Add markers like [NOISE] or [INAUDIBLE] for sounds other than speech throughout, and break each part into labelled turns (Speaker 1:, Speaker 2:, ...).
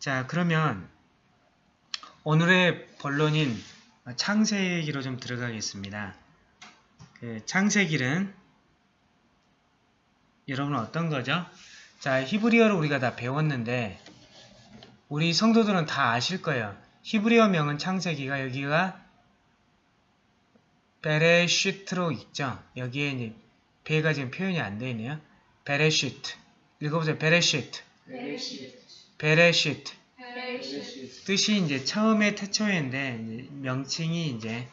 Speaker 1: 자, 그러면 오늘의 본론인 창세기로 좀 들어가겠습니다. 그 창세기는 여러분 어떤 거죠? 자, 히브리어를 우리가 다 배웠는데 우리 성도들은 다 아실 거예요. 히브리어 명은 창세기가 여기가 베레슈트로 있죠. 여기에 이제 배가 지금 표현이 안 되어 있네요. בראשית. 읽어보세요. בראשית. בראשית. 뜻이 이제 처음에 태초인데 명칭이 이제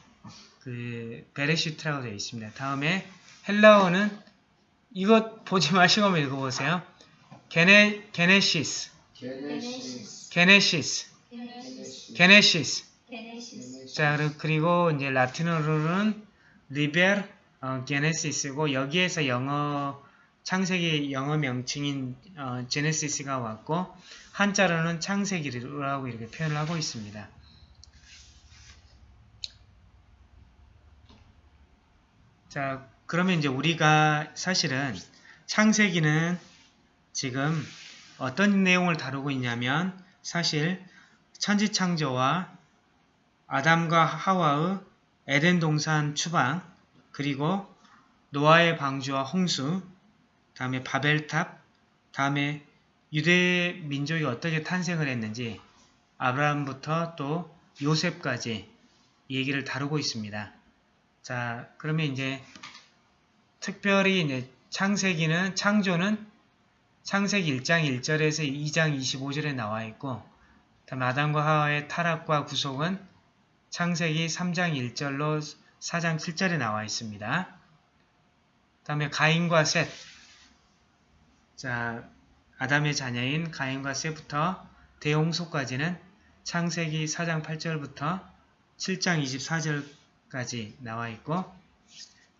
Speaker 1: 그 בראשית라고 되어 있습니다. 다음에 헬라어는 이것 보지 마시고 한번 읽어보세요. Γένε Γένεσις. Γένεσις. Γένεσις. 자, 그리고 이제 라틴어로는 리벨 어, 게네시스고 여기에서 영어 창세기 영어 명칭인 어, 제네시스가 왔고 한자로는 창세기라고 이렇게 표현을 하고 있습니다. 자, 그러면 이제 우리가 사실은 창세기는 지금 어떤 내용을 다루고 있냐면 사실 천지창조와 아담과 하와의 에덴 동산 추방 그리고 노아의 방주와 홍수 다음에 바벨탑 다음에 유대 민족이 어떻게 탄생을 했는지 아브라함부터 또 요셉까지 얘기를 다루고 있습니다. 자, 그러면 이제 특별히 이제 창세기는 창조는 창세기 1장 1절에서 2장 25절에 나와 있고 다음 아담과 하와의 타락과 구속은 창세기 3장 1절로 4장 7절에 나와 있습니다. 다음에 가인과 셋. 자, 아담의 자녀인 가인과 셋부터 대홍소까지는 창세기 4장 8절부터 7장 24절까지 나와 있고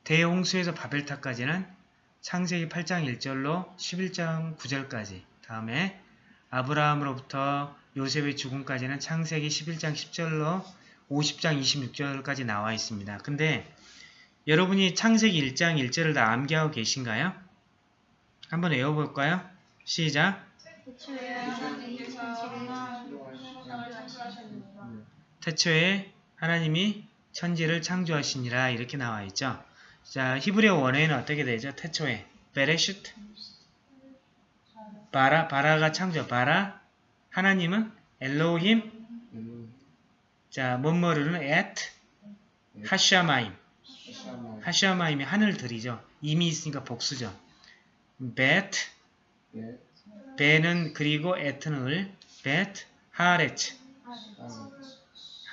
Speaker 1: 대홍수에서 바벨탑까지는 창세기 8장 1절로 11장 9절까지 다음에 아브라함으로부터 요셉의 죽음까지는 창세기 11장 10절로 50장 26절까지 나와 있습니다. 근데 여러분이 창세기 1장 1절을 다 암기하고 계신가요? 한번 외워볼까요? 시작! 태초에 하나님이 천지를 창조하시니라 이렇게 나와 있죠. 자, 히브리어 원어에는 어떻게 되죠? 태초에 בראשית ברא, ברא가 창조, ברא 하나님은 אלהים 자, 뭐뭐를은 את השמים השמים이 하늘들이죠. 이미 있으니까 복수죠. ואת ו는 그리고 את는 을 ואת הארץ.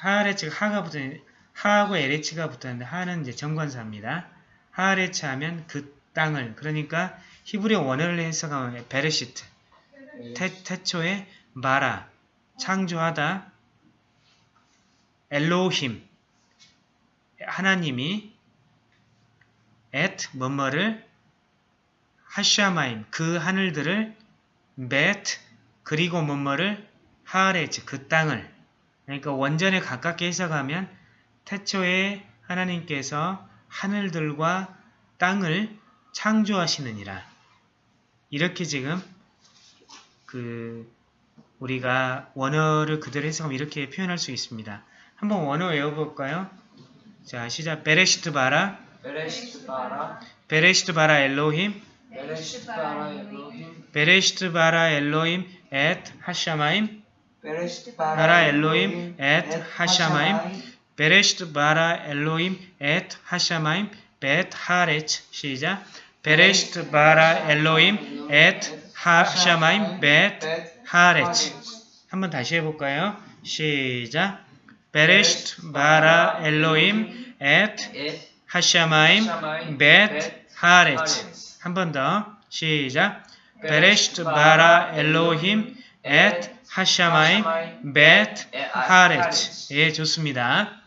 Speaker 1: הארץ가 ה가 붙어있는 ה하고 ארץ가 붙어있는데 ה는 이제 정관사입니다. 하레츠 하면 그 땅을. 그러니까 히브리 원어를 해석하면 베레시트 태, 태초에 마라. 창조하다. 엘로힘. 하나님이 앳 뭐뭐를 하샤마임 그 하늘들을 벳 그리고 뭐뭐를 하레츠 그 땅을. 그러니까 원전에 가깝게 해석하면 태초에 하나님께서 하늘들과 땅을 창조하시느니라. 이렇게 지금 그 우리가 원어를 그대로 해석하면 이렇게 표현할 수 있습니다. 한번 원어 외워볼까요? 자 시작.
Speaker 2: בראשית ברא. בראשית ברא.
Speaker 1: בראשית ברא אלהים בראשית ברא אלהים את השמים. בראשית
Speaker 2: ברא אלהים את השמים. בראשית ברא אלהים את השמים.
Speaker 1: ואת הארץ 시작. בראשית ברא אלהים את השמים. ואת הארץ. 한번 다시 해볼까요? 시작. בראשית ברא את את השמים. ואת הארץ 한 번 더. 시작. 베레시트 바라 엘로힘 앳 하샤마임 벳 하레츠 예 좋습니다.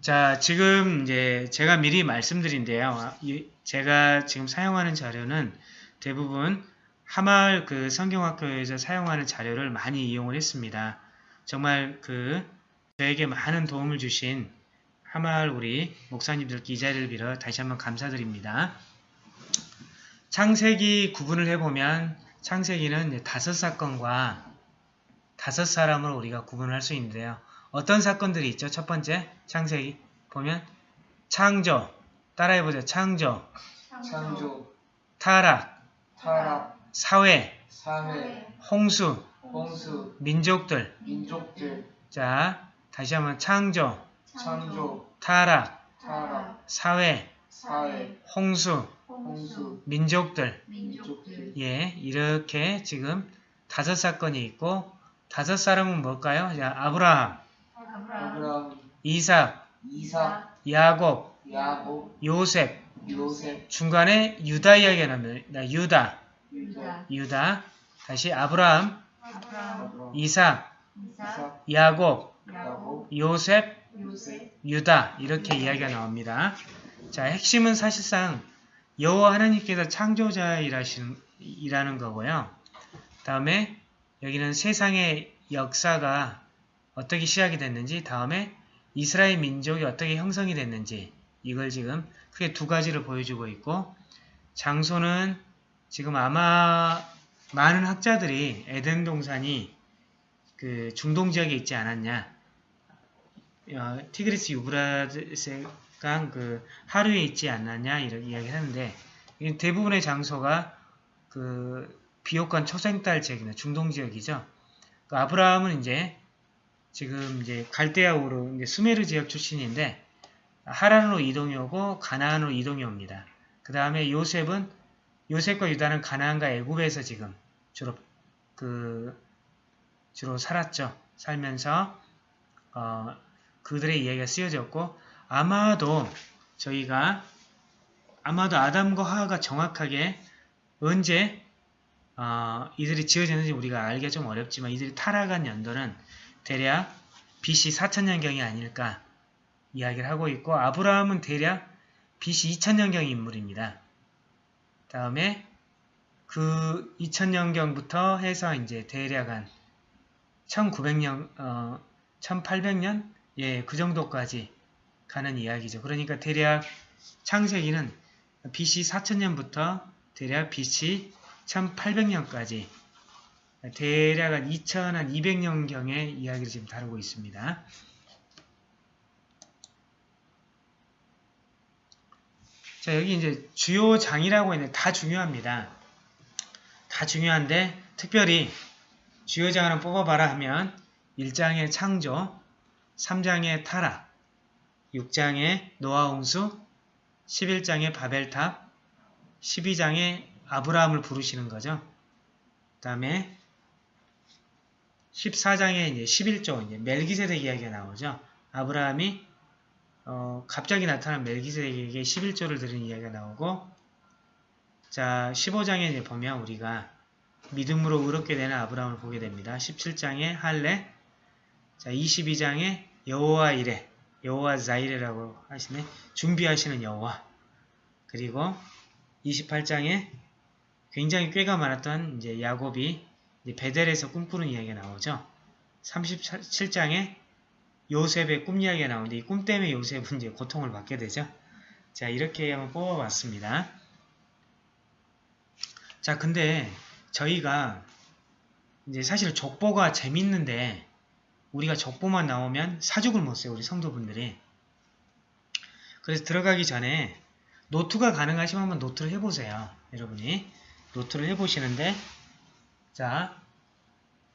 Speaker 1: 자 지금 이제 제가 미리 말씀드린데요. 이- 제가 지금 사용하는 자료는 대부분 하마을 그 성경학교에서 사용하는 자료를 많이 이용을 했습니다. 정말 그 저에게 많은 도움을 주신 하마을 우리 목사님들께 이 자리를 빌어 다시 한번 감사드립니다. 창세기 구분을 해보면 창세기는 다섯 사건과 다섯 사람을 우리가 구분할 수 있는데요. 어떤 사건들이 있죠? 첫 번째 창세기 보면 창조. 따라해보죠. 창조,
Speaker 2: 창조,
Speaker 1: 타락,
Speaker 2: 타락,
Speaker 1: 사회,
Speaker 2: 사회,
Speaker 1: 홍수,
Speaker 2: 홍수,
Speaker 1: 민족들.
Speaker 2: 민족들,
Speaker 1: 자, 다시 한번 창조,
Speaker 2: 창조,
Speaker 1: 타락,
Speaker 2: 타락,
Speaker 1: 사회,
Speaker 2: 사회,
Speaker 1: 홍수,
Speaker 2: 홍수,
Speaker 1: 민족들.
Speaker 2: 민족들,
Speaker 1: 예, 이렇게 지금 다섯 사건이 있고 다섯 사람은 뭘까요? 자, 아브라함,
Speaker 2: 아브라함,
Speaker 1: 이삭,
Speaker 2: 이삭,
Speaker 1: 야곱,
Speaker 2: 야곱,
Speaker 1: 요셉,
Speaker 2: 요셉,
Speaker 1: 중간에 유다 이야기가 나옵니다. 유다,
Speaker 2: 유다,
Speaker 1: 유다. 다시 아브라함,
Speaker 2: 아브라함,
Speaker 1: 이삭,
Speaker 2: 이삭,
Speaker 1: 야곱,
Speaker 2: 야곱,
Speaker 1: 요셉, 유다 이렇게 이야기가 나옵니다. 자, 핵심은 사실상 여호와 하나님께서 창조자이라는 거고요. 다음에 여기는 세상의 역사가 어떻게 시작이 됐는지, 다음에 이스라엘 민족이 어떻게 형성이 됐는지 이걸 지금 크게 두 가지를 보여주고 있고 장소는 지금 아마 많은 학자들이 에덴 동산이 그 중동 지역에 있지 않았냐 어, 티그리스 유브라데스 강 그 하루에 있지 않았냐 이런 이야기를 하는데 이 대부분의 장소가 그 비옥한 초생딸 지역이나 중동 지역이죠. 그 아브라함은 이제 지금 이제 갈대아우로 이제 수메르 지역 출신인데 하란으로 이동이 오고 가나안으로 이동이 옵니다. 그 다음에 요셉은 요셉과 유다는 가나안과 애굽에서 지금 주로 그 주로 살았죠. 살면서 어, 그들의 이야기가 쓰여졌고 아마도 저희가 아마도 아담과 하와가 정확하게 언제 어, 이들이 지어졌는지 우리가 알기가 좀 어렵지만 이들이 타락한 연도는 대략 BC 4000년경이 아닐까 이야기를 하고 있고 아브라함은 대략 BC 2000년경 인물입니다. 다음에 그 2000년경부터 해서 이제 대략 한 1900년, 어, 1800년? 예, 그 정도까지 가는 이야기죠. 그러니까 대략 창세기는 BC 4000년부터 대략 BC 1800년까지 대략 한 2200년경의 이야기를 지금 다루고 있습니다. 자, 여기 이제 주요 장이라고 있는데 다 중요합니다. 다 중요한데 특별히 주요 장 하나 뽑아봐라 하면 1장의 창조, 3장의 타락, 6장의 노아홍수, 11장의 바벨탑, 12장의 아브라함을 부르시는 거죠. 그 다음에 14장에 이제 11조 이제 멜기세덱 이야기가 나오죠. 아브라함이 어, 갑자기 나타난 멜기세덱에게 11조를 드린 이야기가 나오고 자 15장에 이제 보면 우리가 믿음으로 의롭게 되는 아브라함을 보게 됩니다. 17장에 할례 자 22장에 여호와 이레 여호와 자이레라고 하시네 준비하시는 여호와 그리고 28장에 굉장히 꾀가 많았던 이제 야곱이 이제 베델에서 꿈꾸는 이야기가 나오죠. 37장에 요셉의 꿈 이야기가 나오는데 이 꿈 때문에 요셉은 이제 고통을 받게 되죠. 자 이렇게 한번 뽑아봤습니다. 자 근데 저희가 이제 사실 족보가 재밌는데 우리가 족보만 나오면 사죽을 못 써요. 우리 성도분들이. 그래서 들어가기 전에 노트가 가능하시면 한번 노트를 해보세요. 여러분이. 노트를 해보시는데 자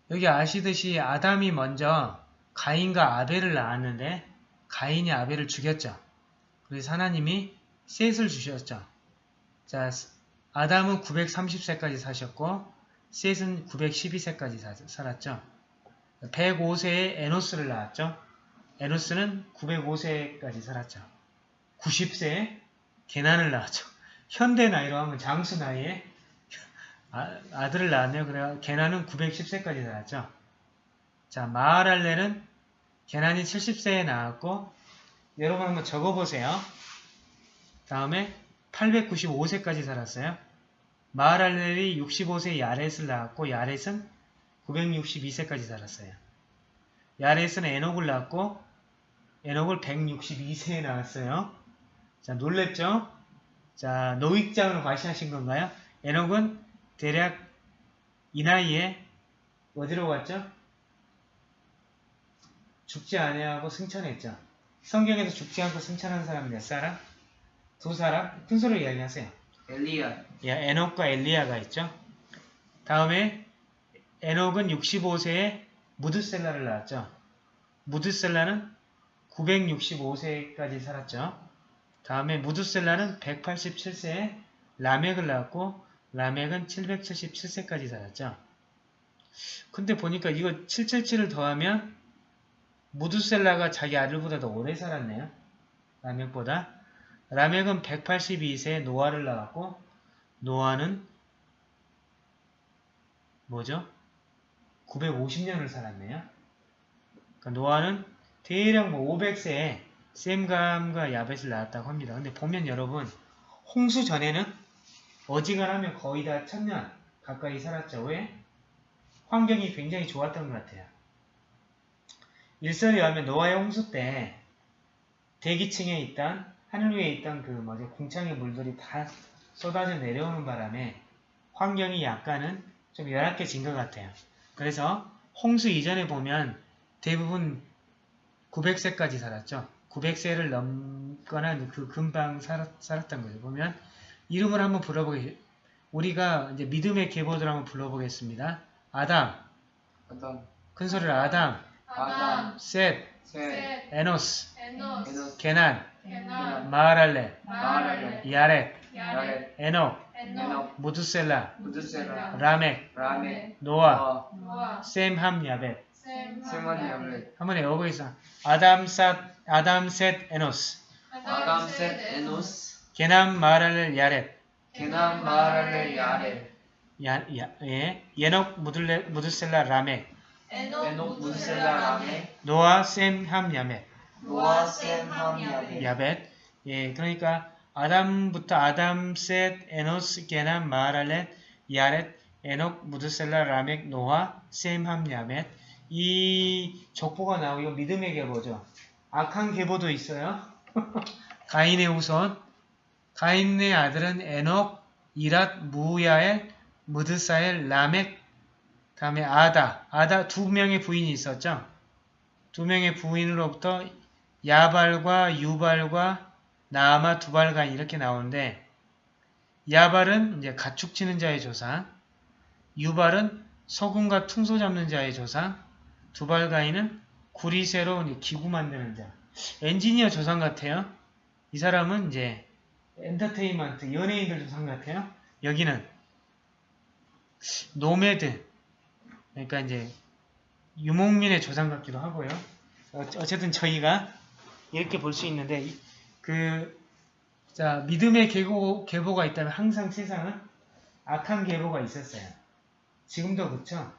Speaker 1: 여기 아시듯이 아담이 먼저 가인과 아벨을 낳았는데 가인이 아벨을 죽였죠. 그래서 하나님이 셋을 주셨죠. 자 아담은 930세까지 사셨고 셋은 912세까지 살았죠. 105세에 에노스를 낳았죠. 에노스는 905세까지 살았죠. 90세에 게난을 낳았죠. 현대 나이로 하면 장수 나이에 아, 들을 낳았네요. 그래 게난은 910세까지 살았죠. 자, 마하랄레는 게난이 70세에 낳았고 여러분 한번 적어보세요. 다음에 895세까지 살았어요. 마하랄렐이 65세 야렛을 낳았고 야렛은 962세까지 살았어요. 야렛은 에녹을 낳았고 에녹을 162세에 낳았어요. 자 놀랬죠? 자 노익장으로 과시하신 건가요? 에녹은 대략 이 나이에 어디로 갔죠? 죽지 아니하고 승천했죠. 성경에서 죽지 않고 승천한 사람 몇 사람? 두 사람? 큰 소리로 이야기하세요.
Speaker 2: 엘리야.
Speaker 1: 야, 에녹과 엘리야가 있죠. 다음에 에녹은 65세에 무드셀라를 낳았죠. 무드셀라는 965세까지 살았죠. 다음에 무드셀라는 187세에 라멕을 낳았고 라멕은 777세까지 살았죠. 근데 보니까 이거 777을 더하면 무드셀라가 자기 아들보다 더 오래 살았네요. 라멕보다. 라멕은 182세에 노아를 낳았고 노아는 뭐죠? 950년을 살았네요. 그러니까 노아는 대략 뭐 500세에 셈감과 야벳을 낳았다고 합니다. 근데 보면 여러분 홍수 전에는 어지간하면 거의 다 천년 가까이 살았죠. 왜? 환경이 굉장히 좋았던 것 같아요. 일설에 의하면 노아의 홍수 때 대기층에 있던 하늘 위에 있던 그 뭐죠 궁창의 물들이 다 쏟아져 내려오는 바람에 환경이 약간은 좀 열악해진 것 같아요. 그래서 홍수 이전에 보면 대부분 900세까지 살았죠. 900세를 넘거나 그 금방 살았, 살았던 거예요. 보면 이름을 한번 불러보게 우리가 이제 믿음의 계보들 한번 불러보겠습니다. 아담,
Speaker 2: 아담.
Speaker 1: 큰 소리로 아담,
Speaker 2: 아담.
Speaker 1: 셋,
Speaker 2: 셋.
Speaker 1: 에노스,
Speaker 3: 에노스,
Speaker 2: 에노스.
Speaker 1: 게난,
Speaker 3: 게난,
Speaker 1: 마할랄렐,
Speaker 3: 마할랄렐,
Speaker 1: 야렛,
Speaker 3: 야렛,
Speaker 1: 에녹,
Speaker 3: 에녹.
Speaker 1: 무드셀라,
Speaker 2: 무드셀라.
Speaker 1: 라멕. 노아,
Speaker 2: 노아.
Speaker 3: 노아,
Speaker 1: 셈, 함, 야벳.
Speaker 3: 셈,
Speaker 2: 야벳.
Speaker 1: 한번 외워보겠어. 아담, 셋, 아담, 셋, 에노스,
Speaker 2: 아담 셋 에노스.
Speaker 1: 게난, 마할랄렐, 야렛,
Speaker 2: 게난 마할랄렐 야렛.
Speaker 1: 야, 야, 예, 에녹, 무드셀라, 무드셀라, 라멕,
Speaker 3: 에녹,
Speaker 2: 무드셀라 라멕.
Speaker 1: 노아, 셈, 함, 야벳.
Speaker 2: 노아 셈 함 야벳.
Speaker 1: 야벳. 예, 그러니까 아담부터 아담, 셋, 에노스, 게난, 마할랄렐, 야렛, 에녹, 무드셀라, 라멕, 노아, 셈, 함, 야벳. 이 족보가 나오고 믿음의 계보죠. 악한 계보도 있어요. [LAUGHS] 가인의 후손. 가인의 아들은 에녹, 이랏, 무야엘, 무드사엘, 라멕, 다음에 아다. 아다 두 명의 부인이 있었죠. 두 명의 부인으로부터 야발과 유발과 나아마 두발간 이렇게 나오는데 야발은 이제 가축 치는 자의 조상, 유발은 소금과 퉁소 잡는 자의 조상, 두발가인은 구리새로 기구 만드는 자. 엔지니어 조상 같아요. 이 사람은 이제 엔터테인먼트 연예인들 조상 같아요. 여기는 nomad 그러니까 이제 유목민의 조상 같기도 하고요. 어- 어쨌든 저희가 이렇게 볼 수 있는데 이- 그 자, 믿음의 계보, 계보가 있다면 항상 세상은 악한 계보가 있었어요. 지금도 그렇죠?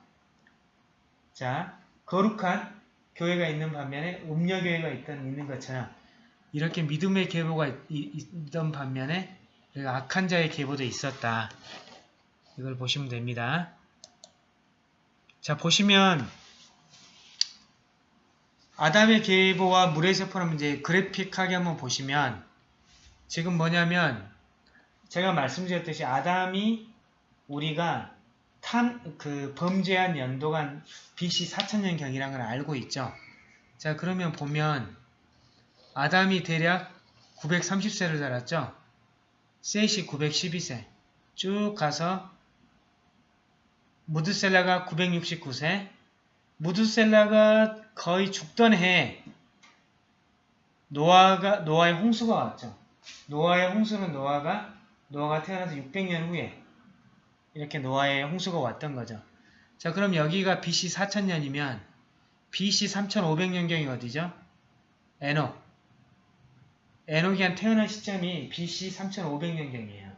Speaker 1: 자, 거룩한 교회가 있는 반면에 음녀 교회가 있던 있는 것처럼 이렇게 믿음의 계보가 있던 반면에 악한 자의 계보도 있었다. 이걸 보시면 됩니다. 자, 보시면 아담의 계보와 물의 세포는 이제 그래픽하게 한번 보시면 지금 뭐냐면 제가 말씀드렸듯이 아담이 우리가 탄, 그 범죄한 연도가 BC 4000년경이라는 걸 알고 있죠. 자 그러면 보면 아담이 대략 930세를 살았죠. 셋이 912세 쭉 가서 무드셀라가 969세 무드셀라가 거의 죽던 해에 노아가 노아의 홍수가 왔죠. 노아의 홍수는 노아가 노아가 태어나서 600년 후에 이렇게 노아의 홍수가 왔던 거죠. 자, 그럼 여기가 BC 4000년이면 BC 3500년경이 어디죠? 에녹. 에녹이 한 태어난 시점이 BC 3500년경이에요.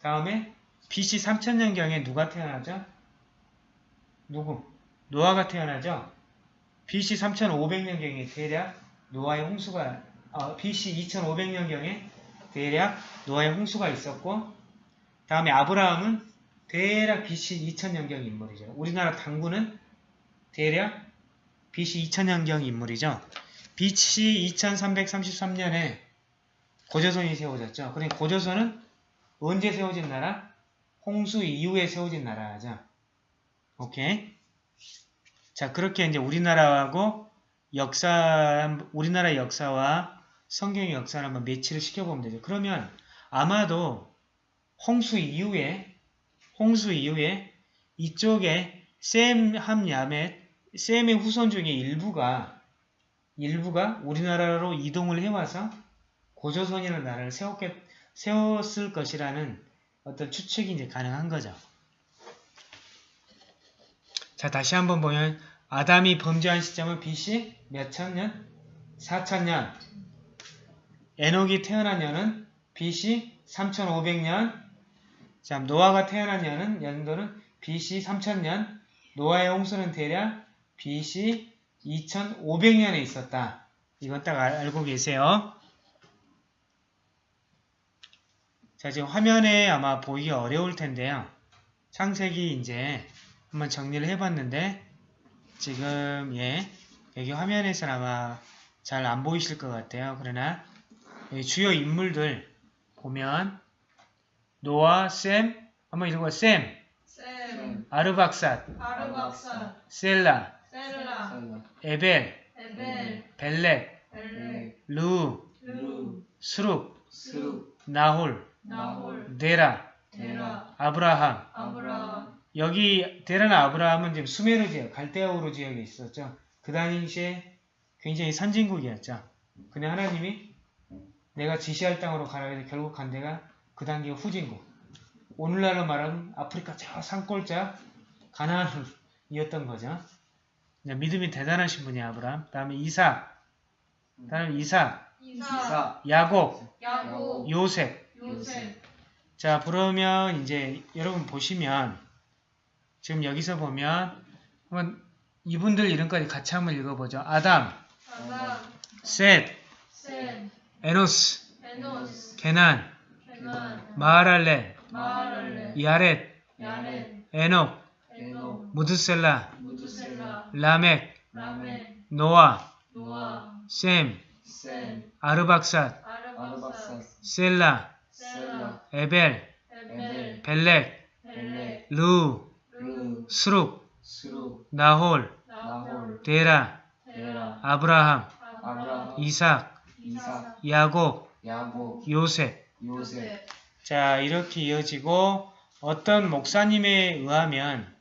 Speaker 1: 다음에 BC 3000년경에 누가 태어나죠? 누구? 노아가 태어나죠? BC 3500년경에 대략 노아의 홍수가 어, BC 2500년경에 대략 노아의 홍수가 있었고 다음에 아브라함은 대략 BC 2000년경 인물이죠. 우리나라 당구는 대략 BC 2000년경 인물이죠. BC 2333년에 고조선이 세워졌죠. 그러니까 고조선은 언제 세워진 나라? 홍수 이후에 세워진 나라죠. 오케이. 자, 그렇게 이제 우리나라하고 역사, 우리나라 역사와 성경의 역사를 한번 매치를 시켜보면 되죠. 그러면 아마도 홍수 이후에, 홍수 이후에 이쪽에 셈, 함, 야멧, 셈의 후손 중에 일부가, 일부가 우리나라로 이동을 해와서 고조선이라는 나라를 세웠겠, 세웠을 것이라는 어떤 추측이 이제 가능한 거죠. 자, 다시 한번 보면 아담이 범죄한 시점은 BC 몇 천 년? 4천 년. 에녹이 태어난 년은 BC 3500년. 자, 노아가 태어난 년은 연도는 BC 3000년. 노아의 홍수는 대략 BC 2500년에 있었다. 이건 딱 알- 알고 계세요. 자, 지금 화면에 아마 보이기 어려울 텐데요. 창세기 이제 한번 정리를 해봤는데 지금 예 여기 화면에서는 아마 잘 안 보이실 것 같아요. 그러나 주요 인물들 보면 노아, 셈, 한번 읽어봐. 셈,
Speaker 3: 셈,
Speaker 1: 아르박삿, 셀라,
Speaker 3: 셀라,
Speaker 1: 에벨,
Speaker 3: 에벨,
Speaker 1: 벨렉,
Speaker 3: 벨렉, 르우,
Speaker 1: 르우, 스룩,
Speaker 2: 스룩
Speaker 1: 나홀,
Speaker 3: 나홀,
Speaker 1: 데라,
Speaker 3: 데라,
Speaker 1: 아브라함.
Speaker 3: 아브라함,
Speaker 1: 여기 데라나 아브라함은 지금 수메르 지역, 갈대아우르 지역에 있었죠. 그 당시에 굉장히 선진국이었죠. 근데 하나님이 내가 지시할 땅으로 가라 해서 결국 간 데가 그 단계가 후진국. 오늘날로 말하면 아프리카 저 산골짜 가나안이었던 거죠. 믿음이 대단하신 분이 아브라함. 다음에 이삭. 다음에 이삭,
Speaker 3: 이사,
Speaker 2: 이사
Speaker 1: 야곱,
Speaker 3: 야곱,
Speaker 1: 요셉.
Speaker 3: 요셉,
Speaker 1: 자, 그러면 이제 여러분 보시면 지금 여기서 보면 한번 이분들 이름까지 같이 한번 읽어보죠. 아담, 셋,
Speaker 3: 셈,
Speaker 1: 에노스, 게난, 마하랄렐,
Speaker 3: 마할렐,
Speaker 1: 야렛, 에녹, 무드셀라, 라멕, 노아,
Speaker 3: 노아,
Speaker 1: 셈,
Speaker 3: 셈,
Speaker 1: 아르박삿, 셀라, 에벨,
Speaker 3: 에벨,
Speaker 1: 벨렉, 루,
Speaker 2: 스룩
Speaker 1: 나홀,
Speaker 3: 나홀,
Speaker 1: 데라, 아브라함, 이삭, 야곱.
Speaker 2: 요셉.
Speaker 1: 자, 이렇게 이어지고 어떤 목사님에 의하면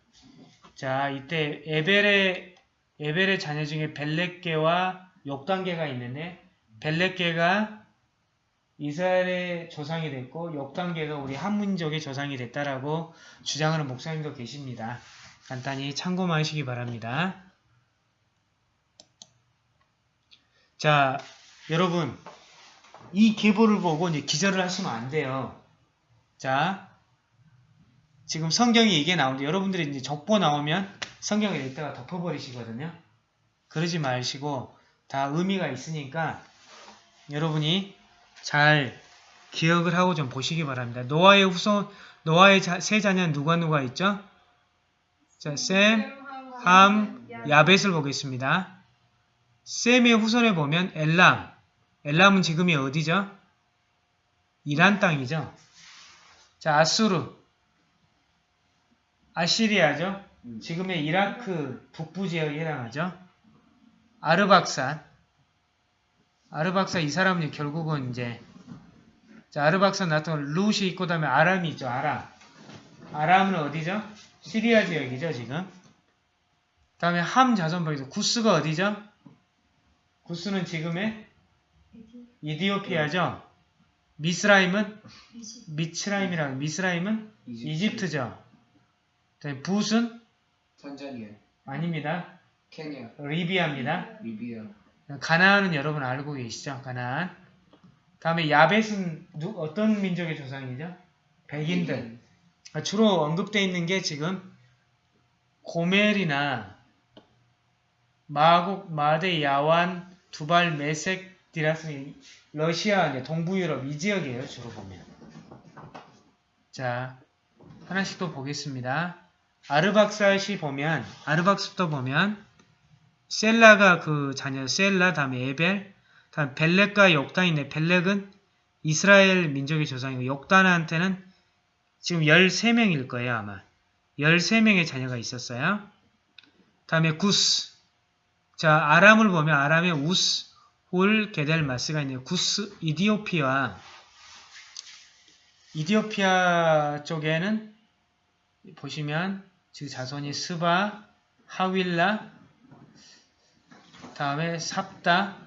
Speaker 1: 자, 이때 에벨의 에벨의 자녀 중에 벨렉계와 욕단계가 있는데 벨렉계가 이스라엘의 조상이 됐고 욕단계가 우리 한민족의 조상이 됐다라고 주장하는 목사님도 계십니다. 간단히 참고만 하시기 바랍니다. 자, 여러분 이 계보를 보고 이제 기절을 하시면 안 돼요. 자, 지금 성경에 이게 나오는데 여러분들이 이제 족보 나오면 성경에 이따가 덮어버리시거든요. 그러지 마시고 다 의미가 있으니까 여러분이 잘 기억을 하고 좀 보시기 바랍니다. 노아의 후손, 노아의 자, 세 자녀는 누가 누가 있죠? 자, 셈, 함, 야벳을 보겠습니다. 셈의 후손에 보면 엘람, 엘람은 지금이 어디죠? 이란 땅이죠. 자, 아수르, 아시리아죠.
Speaker 2: 음.
Speaker 1: 지금의 이라크 북부 지역에 해당하죠. 아르박산, 아르박산 이 사람은 결국은 이제 자, 아르박산 나타난 룻이 있고 다음에 아람이 있죠. 아람. 아람은 어디죠? 시리아 지역이죠, 지금. 다음에 함 자손벌이죠. 구스가 어디죠? 구스는 지금의 이디오피아죠. 미스라임은 미츠라임이라고 미스라임은 이집트죠. 다음에 붓은
Speaker 2: 탄자니아
Speaker 1: 아닙니다.
Speaker 2: 케냐
Speaker 1: 리비아입니다.
Speaker 2: 리비아
Speaker 1: 가나안은 여러분 알고 계시죠? 가나안. 다음에 야벳은 누, 어떤 민족의 조상이죠? 백인들. 아, 주로 언급되어 있는 게 지금 고멜이나 마곡, 마데, 야완, 두발, 메색, 디라스, 러시아, 이제 동부 유럽 이 지역이에요. 주로 보면. 자, 하나씩 또 보겠습니다. 아르박사시 보면 아르박스도 보면 셀라가 그 자녀 셀라 다음에 에벨 다음 벨렉과 욕단인데 벨렉은 이스라엘 민족의 조상이고 욕단한테는 지금 13명일 거예요, 아마. 13명의 자녀가 있었어요. 다음에 구스. 자, 아람을 보면 아람의 우스, 홀, 게델 마스가 있네요. 구스, 이디오피아. 이디오피아 쪽에는 보시면 지금 자손이 스바, 하윌라, 다음에 삽다,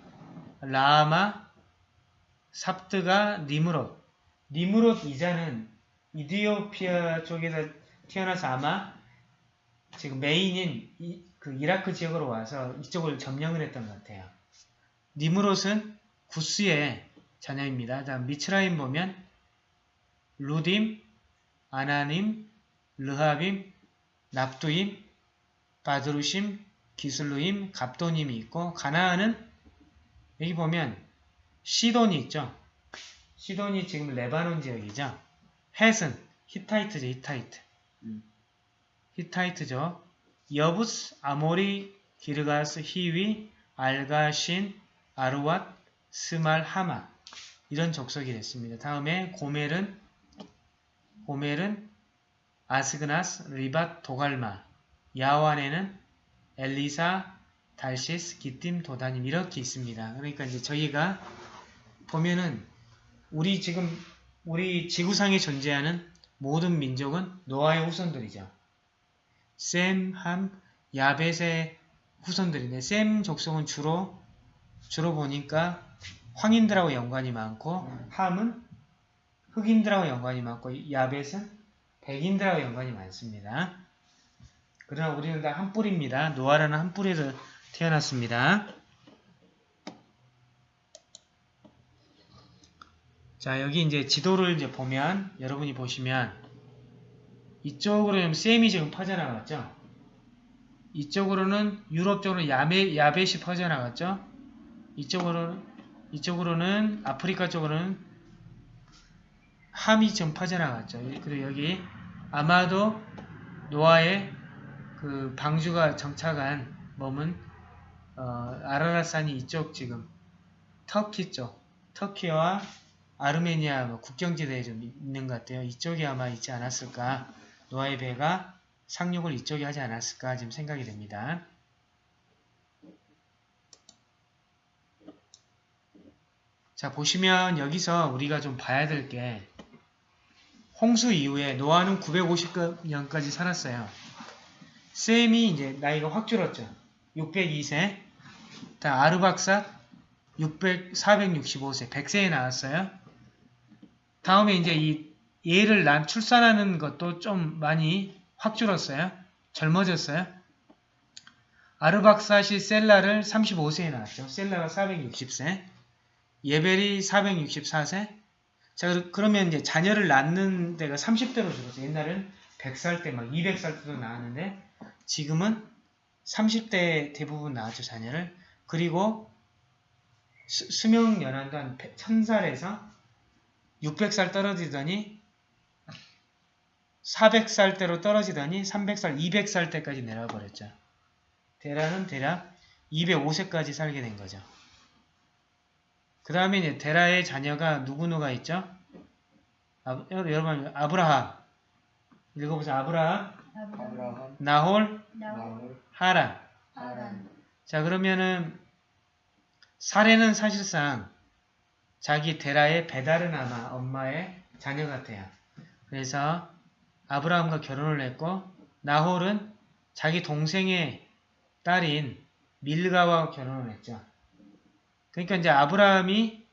Speaker 1: 라마, 삽드가 니무롯. 니무롯 이자는 이디오피아 쪽에서 태어나서 아마 지금 메인인 이, 그 이라크 지역으로 와서 이쪽을 점령을 했던 것 같아요. 니무롯은 구스의 자녀입니다. 다음 미츠라임 보면 루딤, 아나님, 르하빔, 납두임, 바드루심, 기슬루임, 갑도님이 있고 가나안은 여기 보면 시돈이 있죠. 시돈이 지금 레바논 지역이죠. 헷은 히타이트죠. 히타이트.
Speaker 3: 음.
Speaker 1: 히타이트죠. 여부스, 아모리, 기르가스, 히위, 알가신, 아르왓, 스말, 하마 이런 족속이 됐습니다. 다음에 고멜은 고멜은 아스그나스, 리밧, 도갈마 야완에는 엘리사, 달시스, 기띔, 도다님 이렇게 있습니다. 그러니까 이제 저희가 보면은 우리 지금 우리 지구상에 존재하는 모든 민족은 노아의 후손들이죠. 셈, 함, 야벳의 후손들인데 셈 족속은 주로 주로 보니까 황인들하고 연관이 많고 함은 흑인들하고 연관이 많고 야벳은 백인들하고 연관이 많습니다. 그러나 우리는 다 한 뿌리입니다. 노아라는 한 뿌리에서 태어났습니다. 자, 여기 이제 지도를 이제 보면, 여러분이 보시면, 이쪽으로 는 셈이 지금 퍼져나갔죠? 이쪽으로는, 유럽 쪽으로 야메, 야벳이 퍼져나갔죠? 이쪽으로는, 이쪽으로는, 아프리카 쪽으로는 함이 지금 퍼져나갔죠. 그리고 여기, 아마도 노아의 그 방주가 정착한 머문, 어, 아라라산이 이쪽 지금, 터키 쪽, 터키와 아르메니아 뭐 국경지대에 좀 있는 것 같아요. 이쪽에 아마 있지 않았을까. 노아의 배가 상륙을 이쪽에 하지 않았을까 지금 생각이 됩니다. 자 보시면 여기서 우리가 좀 봐야 될 게 홍수 이후에 노아는 950년까지 살았어요. 셈이 이제 나이가 확 줄었죠. 602세. 다 아르박사 600, 465세, 100세에 나왔어요. 다음에 이제 이 얘를 난 출산하는 것도 좀 많이 확 줄었어요. 젊어졌어요. 아르박사시 셀라를 35세에 낳았죠. 셀라가 460세. 예벨이 464세. 자, 그러- 그러면 이제 자녀를 낳는 데가 30대로 줄었어요. 옛날엔 100살 때 막 200살 때도 낳았는데 지금은 30대 대부분 낳았죠, 자녀를. 그리고 수, 수명 연한도 한 1000살에서 600살 떨어지더니 400살 대로 떨어지더니 300살, 200살 때까지 내려버렸죠. 데라는 대략 205세까지 살게 된 거죠. 그 다음에 이제 데라의 자녀가 누구누가 있죠? 아, 여러분 아브라함 읽어보세요. 아브라함,
Speaker 2: 아브라함,
Speaker 1: 나홀, 하란. 자 그러면은 사례는 사실상 자기 데라의 베다르나마 엄마의 자녀 같아요. 그래서 아브라함과 결혼을 했고 나홀은 자기 동생의 딸인 밀가와 결혼을 했죠. 그러니까 이제 아브라함이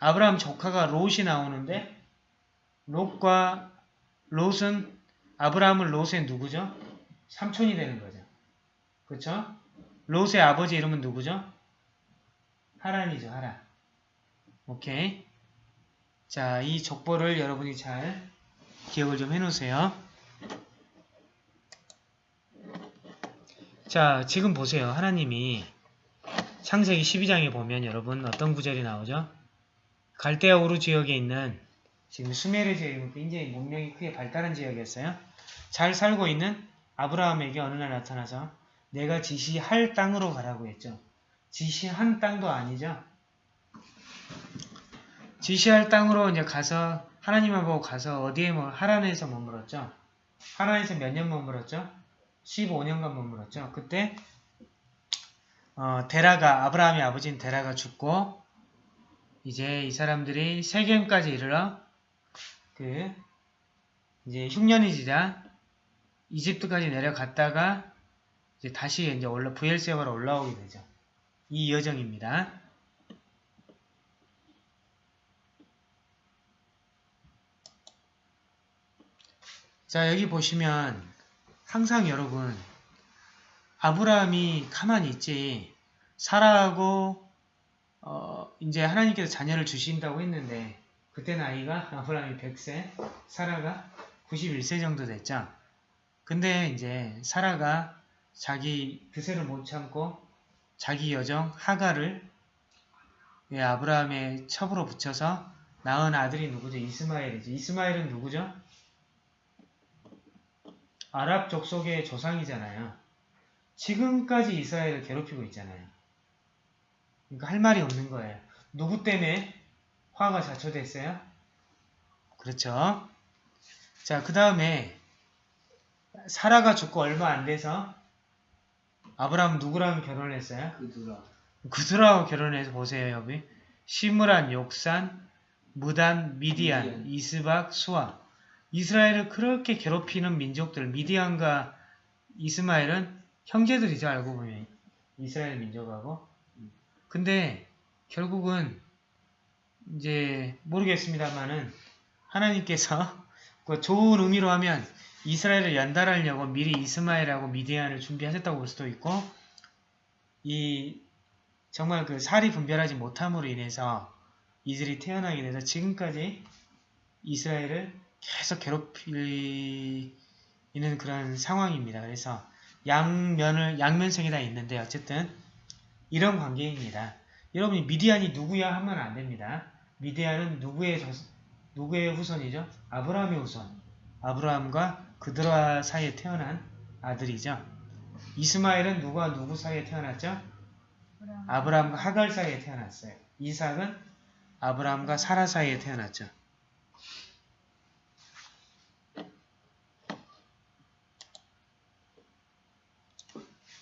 Speaker 1: 아브라함 조카가 롯이 나오는데 롯과 롯은 아브라함은 롯의 누구죠? 삼촌이 되는 거죠. 그렇죠? 롯의 아버지 이름은 누구죠? 하란이죠, 하란. 오케이. 자, 이 족보를 여러분이 잘 기억을 좀 해놓으세요. 자, 지금 보세요. 하나님이 창세기 12장에 보면 여러분 어떤 구절이 나오죠? 갈대아 우르 지역에 있는 지금 수메르 지역이 굉장히 문명이 크게 발달한 지역이었어요. 잘 살고 있는 아브라함에게 어느 날 나타나서 내가 지시할 땅으로 가라고 했죠. 지시한 땅도 아니죠. 지시할 땅으로 이제 가서 하나님을 보고 가서 어디에 뭐 하란에서 머물었죠? 하란에서 몇 년 머물었죠? 15년간 머물었죠. 그때 어, 데라가 아브라함의 아버지인 데라가 죽고 이제 이 사람들이 세겜까지 이르러 그 이제 흉년이 지자 이집트까지 내려갔다가 이제 다시 이제 올라 부엘세바로 올라오게 되죠. 이 여정입니다. 자 여기 보시면 항상 여러분 아브라함이 가만히 있지 사라하고 어, 이제 하나님께서 자녀를 주신다고 했는데 그때 나이가 아브라함이 100세 사라가 91세 정도 됐죠. 근데 이제 사라가 자기 그새를 못 참고 자기 여정 하가를 예, 아브라함의 첩으로 붙여서 낳은 아들이 누구죠? 이스마엘이죠. 이스마엘은 누구죠? 아랍 족속의 조상이잖아요. 지금까지 이스라엘을 괴롭히고 있잖아요. 그러니까 할 말이 없는 거예요. 누구 때문에 화가 자초됐어요? 그렇죠. 자, 그 다음에 사라가 죽고 얼마 안 돼서 아브라함 누구랑 결혼을 했어요?
Speaker 3: 그두라
Speaker 1: 구스라하고 결혼해서 보세요, 여기. 시므란, 욕산, 무단, 미디안,
Speaker 3: 미디안.
Speaker 1: 이스박, 수아. 이스라엘을 그렇게 괴롭히는 민족들, 미디안과 이스마엘은 형제들이죠, 알고 보면. 이스라엘 민족하고. 근데 결국은 이제 모르겠습니다만은 하나님께서 그 좋은 의미로 하면 이스라엘을 연달하려고 미리 이스마엘하고 미디안을 준비하셨다고 볼 수도 있고 이 정말 그 살이 분별하지 못함으로 인해서 이들이 태어나게 돼서 지금까지 이스라엘을 계속 괴롭히는 그런 상황입니다. 그래서 양면을 양면성이 다 있는데 어쨌든 이런 관계입니다. 여러분이 미디안이 누구야 하면 안 됩니다. 미디안은 누구의 조- 누구의 후손이죠? 아브라함의 후손. 아브라함과 그드라 사이에 태어난 아들이죠. 이스마엘은 누구와 누구 사이에 태어났죠? 아브라함과 하갈 사이에 태어났어요. 이삭은 아브라함과 사라 사이에 태어났죠.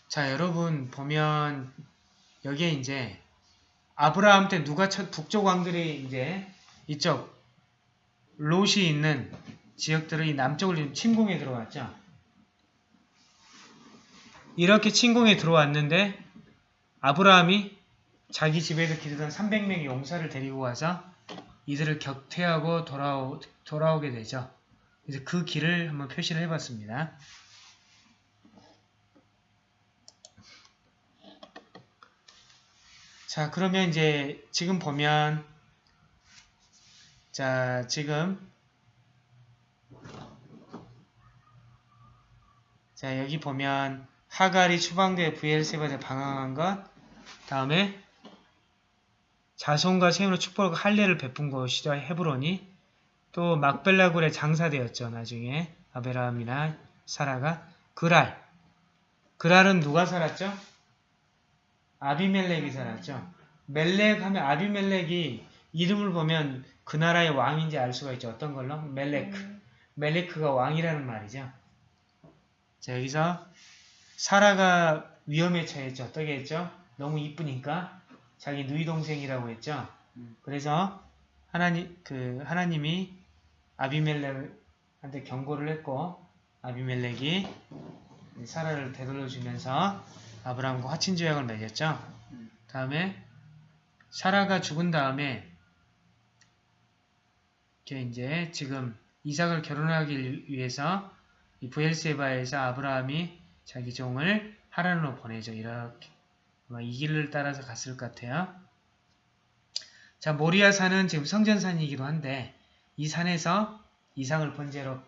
Speaker 1: 자, 여러분 보면 여기에 이제 아브라함 때 누가 첫 북쪽 왕들이 이제 이쪽 롯이 있는 지역들을 이 남쪽을 침공에 들어왔죠. 이렇게 침공에 들어왔는데 아브라함이 자기 집에서 기르던 300명의 용사를 데리고 와서 이들을 격퇴하고 돌아오, 돌아오게 되죠. 그래서 그 길을 한번 표시를 해봤습니다. 자, 그러면 이제 지금 보면 자, 지금 자, 여기 보면 하갈이 추방돼 부엘세바에 방황한 것 다음에 자손과 세운의 축복과 할례를 베푼 곳이죠. 헤브론이 또 막벨라굴에 장사되었죠. 나중에 아베라함이나 사라가 그랄 그랄은 누가 살았죠? 아비멜렉이 살았죠. 멜렉 하면 아비멜렉이 이름을 보면 그 나라의 왕인지 알 수가 있죠. 어떤 걸로? 멜렉. 멜레크가 왕이라는 말이죠. 자 여기서 사라가 위험에 처했죠. 어떻게 했죠? 너무 이쁘니까 자기 누이 동생이라고 했죠.
Speaker 3: 음.
Speaker 1: 그래서 하나님 그 하나님이 아비멜렉한테 경고를 했고 아비멜렉이 사라를 되돌려 주면서 아브라함과 화친 조약을 맺었죠.
Speaker 3: 음.
Speaker 1: 다음에 사라가 죽은 다음에 이렇게 이제 지금 이삭을 결혼하기 위해서 이 부엘세바에서 아브라함이 자기 종을 하란으로 보내죠. 이렇게 아마 이 길을 따라서 갔을 것 같아요. 자 모리아 산은 지금 성전산이기도 한데 이 산에서 이삭을 번제로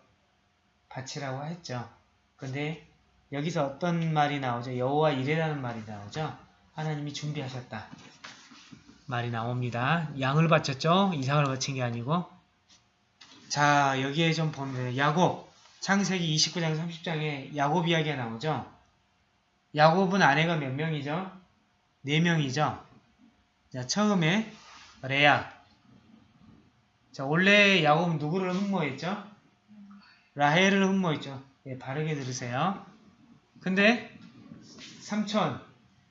Speaker 1: 바치라고 했죠. 근데 여기서 어떤 말이 나오죠? 여호와 이레라는 말이 나오죠. 하나님이 준비하셨다. 말이 나옵니다. 양을 바쳤죠? 이삭을 바친 게 아니고. 자, 여기에 좀 보면 야곱, 창세기 29장 30장에 야곱 이야기가 나오죠? 야곱은 아내가 몇 명이죠? 네 명이죠? 자, 처음에 레아. 자, 원래 야곱은 누구를 흠모했죠? 라헬을 흠모했죠. 예, 바르게 들으세요. 근데 삼촌,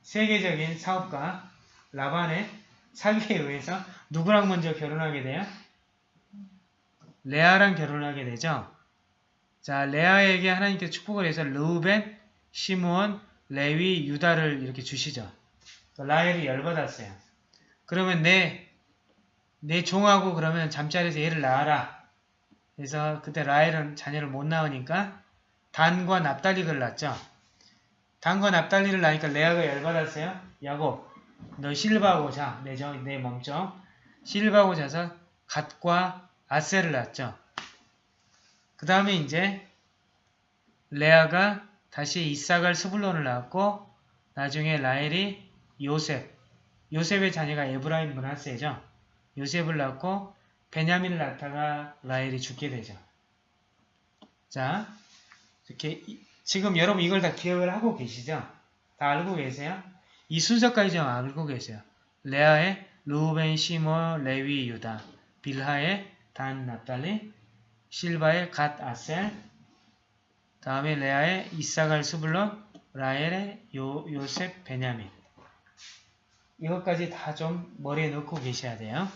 Speaker 1: 세계적인 사업가 라반의 사기에 의해서 누구랑 먼저 결혼하게 돼요? 레아랑 결혼하게 되죠. 자, 레아에게 하나님께서 축복을 해서 르우벤, 시므온, 레위, 유다를 이렇게 주시죠. 라헬이 열받았어요. 그러면 내, 내 종하고 그러면 잠자리에서 얘를 낳아라. 그래서 그때 라헬은 자녀를 못 낳으니까 단과 납달리를 낳죠. 단과 납달리를 낳으니까 레아가 열받았어요. 야곱, 너 실바하고 자, 내, 정, 내 몸종. 실바하고 자서 갓과 아셀을 낳죠. 그 다음에 이제 레아가 다시 이삭을 스불론을 낳았고 나중에 라헬이 요셉, 요셉의 자녀가 에브라임 문하세죠. 요셉을 낳고 베냐민을 낳다가 라헬이 죽게 되죠. 자, 이렇게 이- 지금 여러분 이걸 다 기억을 하고 계시죠? 다 알고 계세요? 이 순서까지 좀 알고 계세요. 레아의 루벤, 시모, 레위, 유다, 빌하의 단, 납달리, 실바의 갓, 아셀, 다음에 레아의 이사갈, 스불론, 라헬의 요, 요셉, 베냐민. 이것까지 다 좀 머리에 넣고 계셔야 돼요.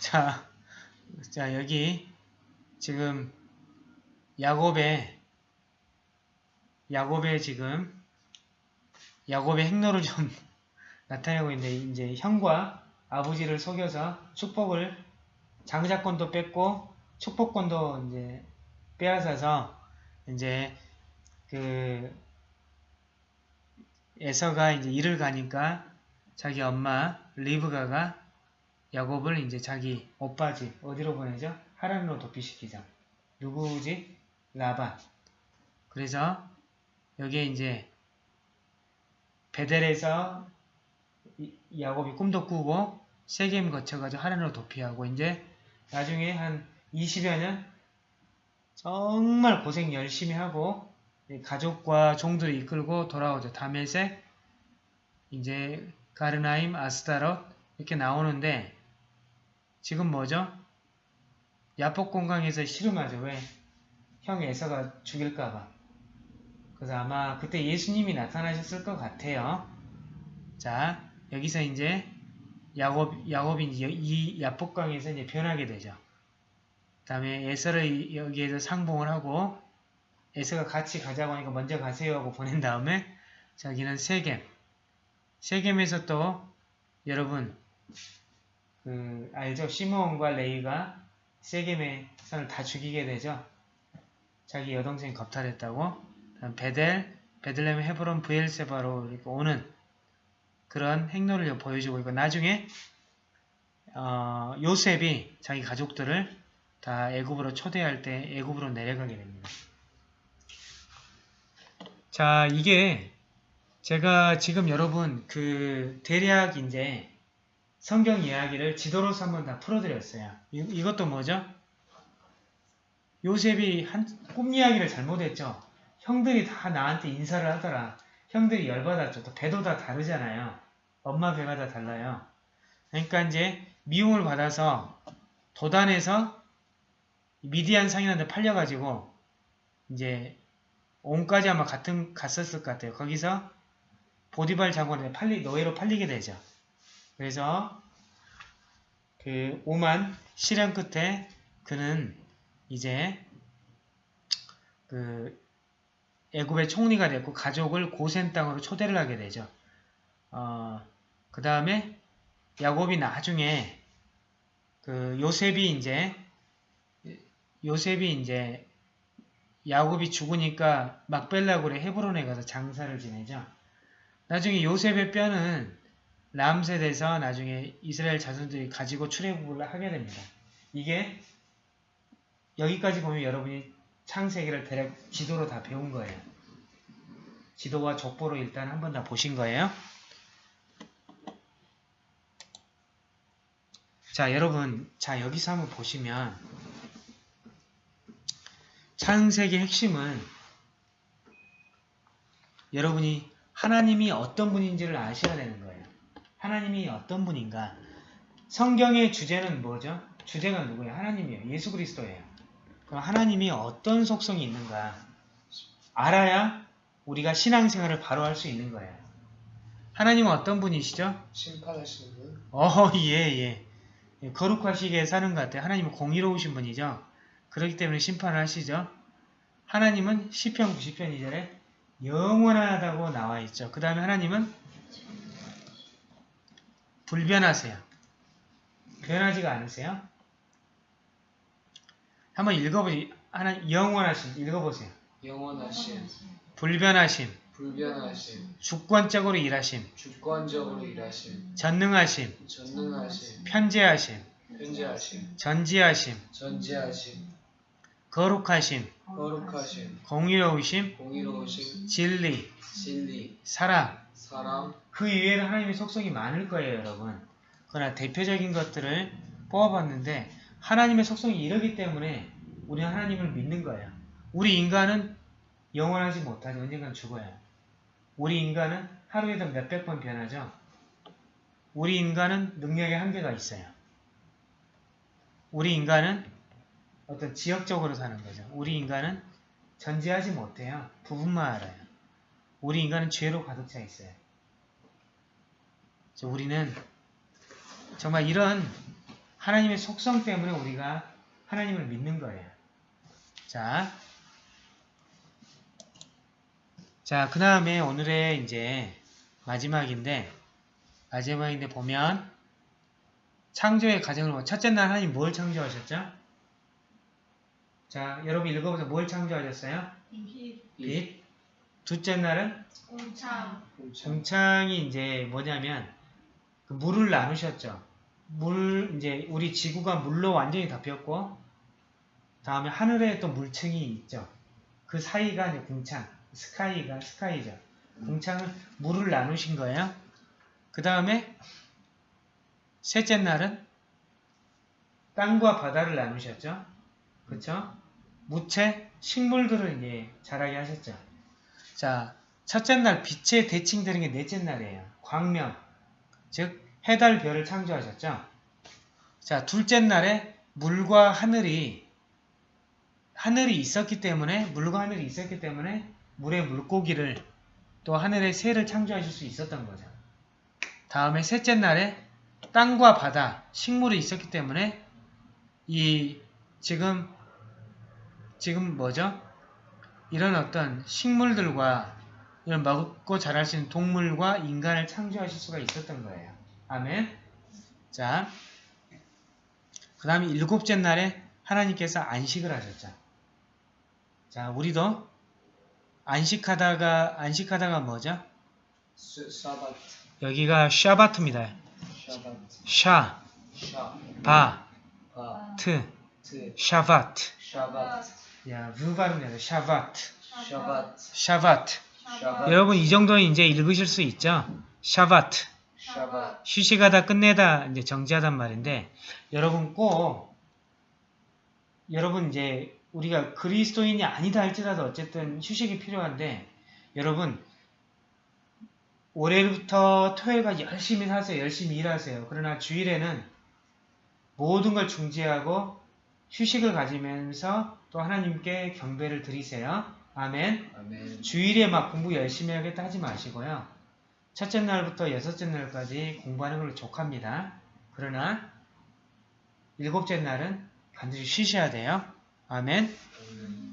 Speaker 1: 자, 자 여기 지금 야곱의 야곱의 지금 야곱의 행로를 좀 [LAUGHS] 나타내고 있는데 이제 형과 아버지를 속여서 축복을 장자권도 뺏고 축복권도 이제 빼앗아서 이제 그 에서가 이제 일을 가니까 자기 엄마 리브가가 야곱을 이제 자기 오빠 집 어디로 보내죠? 하란으로 도피시키죠. 누구지? 라반. 그래서 여기에 이제 베델에서 이- 야곱이 꿈도 꾸고 세겜 거쳐가지고 하란으로 도피하고 이제 나중에 한 20여 년 정말 고생 열심히 하고 이 가족과 종들을 이끌고 돌아오죠. 다메섹, 이제 가르나임, 아스타롯 이렇게 나오는데 지금 뭐죠? 야폭 공강에서 씨름하죠. 왜? 형 에서가 죽일까봐. 그래서 아마 그때 예수님이 나타나셨을 것 같아요. 자, 여기서 이제 야곱, 야곱이 이제 이 야폭강에서 이제 변하게 되죠. 그 다음에 에서를 여기에서 상봉을 하고 에서가 같이 가자고 하니까 먼저 가세요 하고 보낸 다음에 자기는 세겜. 세겜에서 또 여러분 그 알죠? 시므온과 레이가 세겜의 선을 다 죽이게 되죠. 자기 여동생이 겁탈했다고. 베델, 베들레헴, 헤브론, 부엘세바로 이렇게 오는 그런 행로를 보여주고 있고 나중에 어, 요셉이 자기 가족들을 다 애굽으로 초대할 때 애굽으로 내려가게 됩니다. 자, 이게 제가 지금 여러분 그 대략 이제 성경 이야기를 지도로서 한번 다 풀어드렸어요. 이, 이것도 뭐죠? 요셉이 한, 꿈 이야기를 잘못했죠. 형들이 다 나한테 인사를 하더라. 형들이 열받았죠. 또 배도 다 다르잖아요. 엄마 배가 다 달라요. 그러니까 이제 미움을 받아서 도단에서 미디안 상인한테 팔려가지고 이제 온까지 아마 같은 갔었을 것 같아요. 거기서 보디발 장관에 팔리 노예로 팔리게 되죠. 그래서 그 오만 실현 끝에 그는 이제 그 애굽의 총리가 됐고 가족을 고센 땅으로 초대를 하게 되죠. 어, 그 다음에 야곱이 나중에 그 요셉이 이제 요셉이 이제 야곱이 죽으니까 막벨라굴의 헤브론에 가서 장사를 지내죠. 나중에 요셉의 뼈는 람셋에서 나중에 이스라엘 자손들이 가지고 출애굽을 하게 됩니다. 이게 여기까지 보면 여러분이 창세기를 대략 지도로 다 배운 거예요. 지도와 족보로 일단 한 번 다 보신 거예요. 자, 여러분, 자, 여기서 한번 보시면 창세기 핵심은 여러분이 하나님이 어떤 분인지를 아셔야 되는 거예요. 하나님이 어떤 분인가? 성경의 주제는 뭐죠? 주제가 누구예요? 하나님이에요. 예수 그리스도예요. 그럼 하나님이 어떤 속성이 있는가? 알아야 우리가 신앙생활을 바로 할 수 있는 거예요. 하나님은 어떤 분이시죠?
Speaker 2: 심판하시는 분.
Speaker 1: 어, [LAUGHS] 예, 예. 예, 거룩하시게 사는 것 같아요. 하나님은 공의로우신 분이죠. 그렇기 때문에 심판을 하시죠. 하나님은 시편 90편 2절에 영원하다고 나와 있죠. 그 다음에 하나님은 불변하세요. 변하지가 않으세요. 한번 읽어보세요. 하나 영원하심 읽어보세요.
Speaker 2: 영원하심,
Speaker 1: 불변하심,
Speaker 2: 불변하심,
Speaker 1: 주권적으로 일하심,
Speaker 2: 주권적으로 일하심,
Speaker 1: 전능하심,
Speaker 2: 전능하심,
Speaker 1: 편재하심,
Speaker 2: 현재하심,
Speaker 1: 전지하심,
Speaker 2: 전지하심,
Speaker 1: 거룩하심,
Speaker 2: 거룩하심,
Speaker 1: 공의로우심,
Speaker 2: 공의로우심,
Speaker 1: 진리,
Speaker 2: 진리,
Speaker 1: 사랑
Speaker 2: 사랑,
Speaker 1: 그 이외에는 하나님의 속성이 많을 거예요 여러분 그러나 대표적인 것들을 뽑아봤는데 하나님의 속성이 이러기 때문에 우리는 하나님을 믿는 거예요. 우리 인간은 영원하지 못하죠. 언젠간 죽어요. 우리 인간은 하루에도 몇백 번 변하죠. 우리 인간은 능력의 한계가 있어요. 우리 인간은 어떤 지역적으로 사는 거죠. 우리 인간은 전제하지 못해요. 부분만 알아요. 우리 인간은 죄로 가득 차 있어요. 우리는 정말 이런 하나님의 속성 때문에 우리가 하나님을 믿는 거예요. 자, 자, 그 다음에 오늘의 이제 마지막인데, 마지막인데 보면, 창조의 과정을, 보- 첫째 날 하나님 뭘 창조하셨죠? 자, 여러분 읽어보세요. 뭘 창조하셨어요? 빛. 둘째 날은
Speaker 2: 공창,
Speaker 1: 공창이 이제 뭐냐면 그 물을 나누셨죠. 물 이제 우리 지구가 물로 완전히 덮였고 다음에 하늘에 또 물층이 있죠. 그 사이가 이제 공창, 스카이가 스카이죠. 공창을 물을 나누신 거예요. 그 다음에 셋째 날은 땅과 바다를 나누셨죠. 그렇죠? 무채 식물들을 이제 자라게 하셨죠. 자, 첫째 날 빛의 대칭되는 게 넷째 날이에요. 광명, 즉 해달 별을 창조하셨죠. 자, 둘째 날에 물과 하늘이 하늘이 있었기 때문에 물과 하늘이 있었기 때문에 물의 물고기를 또 하늘의 새를 창조하실 수 있었던 거죠. 다음에 셋째 날에 땅과 바다, 식물이 있었기 때문에 이 지금 지금 뭐죠? 이런 어떤 식물들과 이런 먹고 자랄 수 있는 동물과 인간을 창조하실 수가 있었던 거예요. 아멘. 자, 그 다음에 일곱째 날에 하나님께서 안식을 하셨죠. 자, 우리도 안식하다가 안식하다가 뭐죠?
Speaker 2: 스- 사바트,
Speaker 1: 여기가 샤바트입니다.
Speaker 2: 샤바트,
Speaker 1: 샤,
Speaker 2: 샤,
Speaker 1: 바,
Speaker 2: 바,
Speaker 1: 트,
Speaker 2: 트, שבת. שבת,
Speaker 1: 야, 발음이야. שבת.
Speaker 2: שבת, שבת. שבת,
Speaker 1: 여러분 이 정도는 이제 읽으실 수 있죠?
Speaker 2: שבת.
Speaker 1: 휴식하다 끝내다 이제 정지하단 말인데 여러분 꼭 여러분 이제 우리가 그리스도인이 아니다 할지라도 어쨌든 휴식이 필요한데 여러분 월요일부터 토요일까지 열심히 사세요. 열심히 일하세요. 그러나 주일에는 모든 걸 중지하고 휴식을 가지면서 또 하나님께 경배를 드리세요. 아멘.
Speaker 2: 아멘,
Speaker 1: 주일에 막 공부 열심히 하겠다 하지 마시고요. 첫째 날부터 여섯째 날까지 공부하는 걸로 족합니다. 그러나 일곱째 날은 반드시 쉬셔야 돼요. 아멘.
Speaker 2: 아멘.